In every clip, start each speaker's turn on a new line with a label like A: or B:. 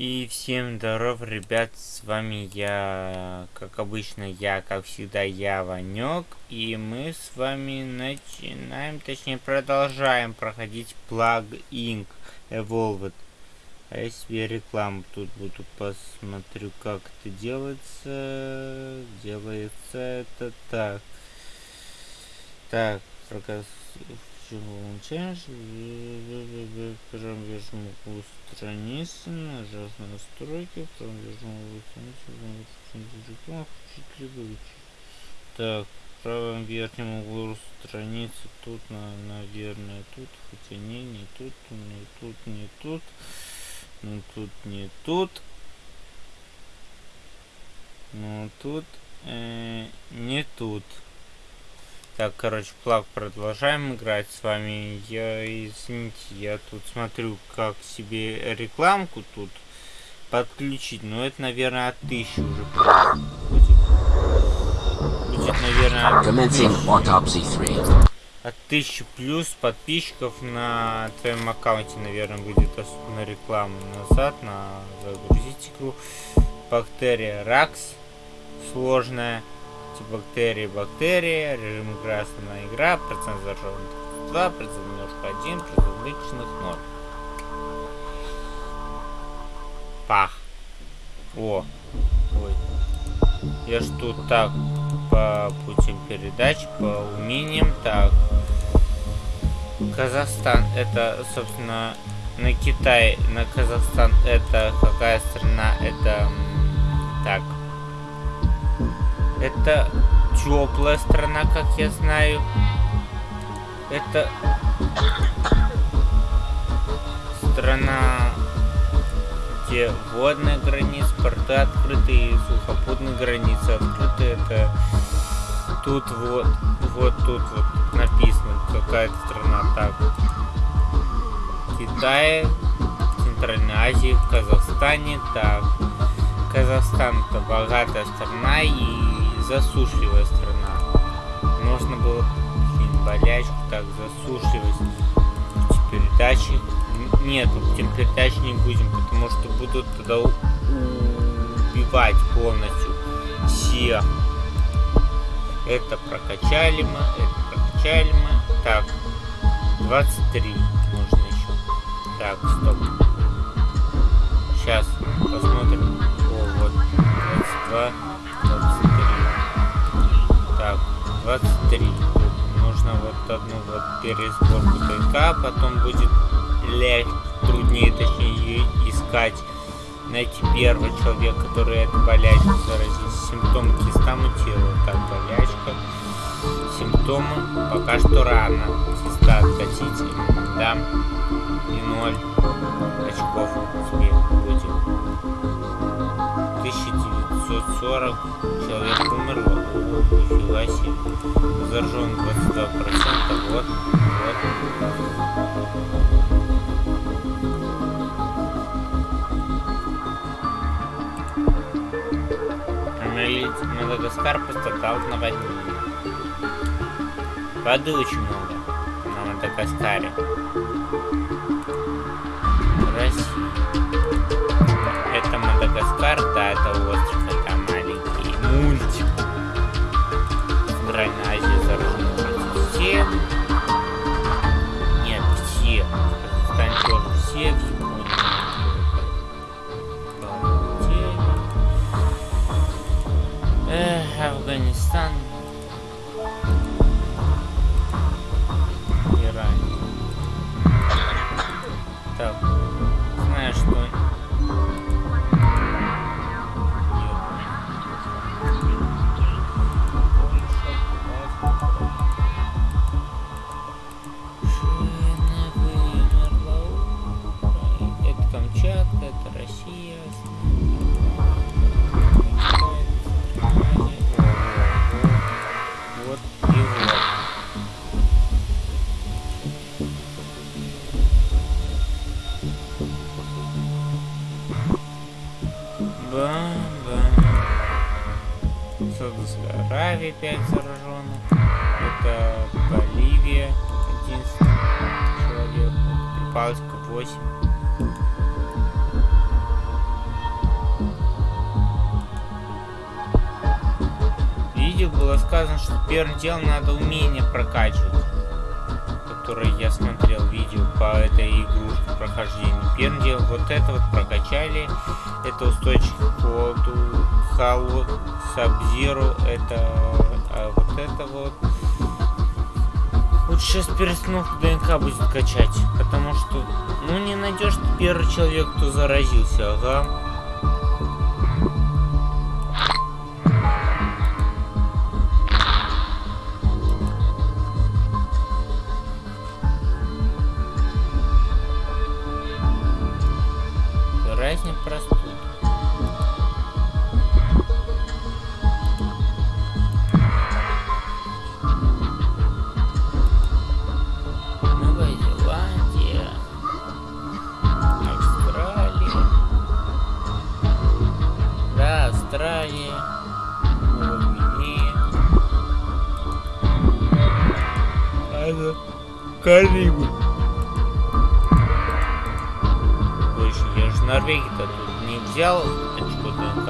A: И всем здоров, ребят, с вами я, как обычно, я, как всегда, я, Ванек, и мы с вами начинаем, точнее, продолжаем проходить Plug Inc. Evolved. А я себе рекламу тут буду посмотрю, как это делается. Делается это так. Так, проказ получаешь, промежну страницы, нажав настройки, промежну страницу, включить либо. Так, в правом верхнем углу страницы, тут, на, наверное, тут, хотя не, не тут, не тут, не тут, ну тут, не тут, ну тут, э, не тут. Так, короче, плаг продолжаем играть с вами. Я, извините, я тут смотрю, как себе рекламку тут подключить. Но это, наверное, от тысячи уже будет. Будет, наверное, от тысячи. От тысячи плюс подписчиков на твоем аккаунте, наверное, будет особенно реклама. Назад, на загрузить игру. Бактерия Ракс. Сложная бактерии, бактерии, режим основная игра, процент зараженных 2, процент немножко 1, процент личных 0. Пах. О. Ой. Я ж так по путям передач, по умениям. Так. Казахстан это, собственно, на Китай, на Казахстан это какая страна? Это так. Это теплая страна, как я знаю. Это страна, где водная граница, порты открыты и сухопутные границы открыты. Это тут вот, вот тут вот написано какая-то страна так. Китай, Центральной Азии, Казахстане, так. Казахстан это богатая страна и засушливая страна. Можно было болячку так засушливать передачи. Нет, передачи не будем, потому что будут тогда убивать полностью всех. Это прокачали мы, это прокачали мы. Так, 23 можно еще. Так, стоп. Сейчас посмотрим. О, вот, 22. 23. Нужно вот одну вот пересборку ДНК, потом будет легче, труднее, точнее, искать, найти первого человека, который это болячка заразился. Симптомы киста мутировала. Так, болячка. Симптомы пока что рано. Киста откатите. Да. И ноль очков успех будет. 1940 человек умерло. Нифига себе. Заражен 22%. Вот. Вот. Мадагаскар пострадал на войне. Воды очень много на Мадагаскаре. Мали 5 зараженных. Это Боливия 11 человек. Прибалтика 8. Видео было сказано, что первым делом надо умение прокачивать. которое я смотрел видео по этой игрушке прохождению. Первым делом вот это вот прокачали. Это устойчивость к холоду, холоду сабзиру, это а вот это вот. Лучше сейчас перестановку ДНК будет качать, потому что, ну, не найдешь первый человек, кто заразился, ага. Это Карибы. Больше я же Норвегию-то тут не взял очко ДНК.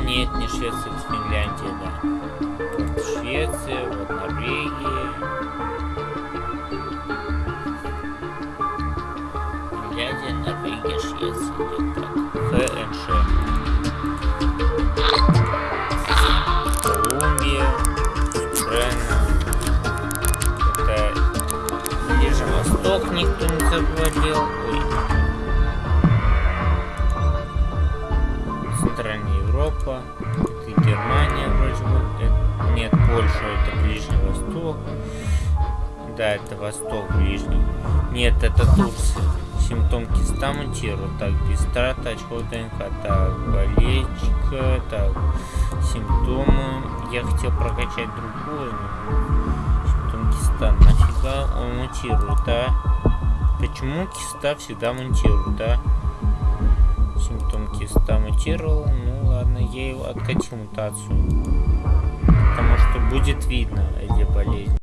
A: Нет, не Швеция, это Финляндия, да. Вот Швеция, вот Норвегия. Финляндия, Норвегия, Швеция. Нет, так. Ближний Восток никто не завладел. Ой. Европа. Это Германия вроде бы. Это- Нет, Польша это Ближний Восток. Да, это Восток Ближний. Нет, это Турция. Симптом киста мутирует. Так, без траты очков ДНК. Так, болельщика. Так, симптомы. Я хотел прокачать другую, но... Симптом киста. Нафига он мутирует, а? Почему киста всегда мутирует, да? Симптом киста мутировал. Ну ладно, я его откатил мутацию. Потому что будет видно эти болезни.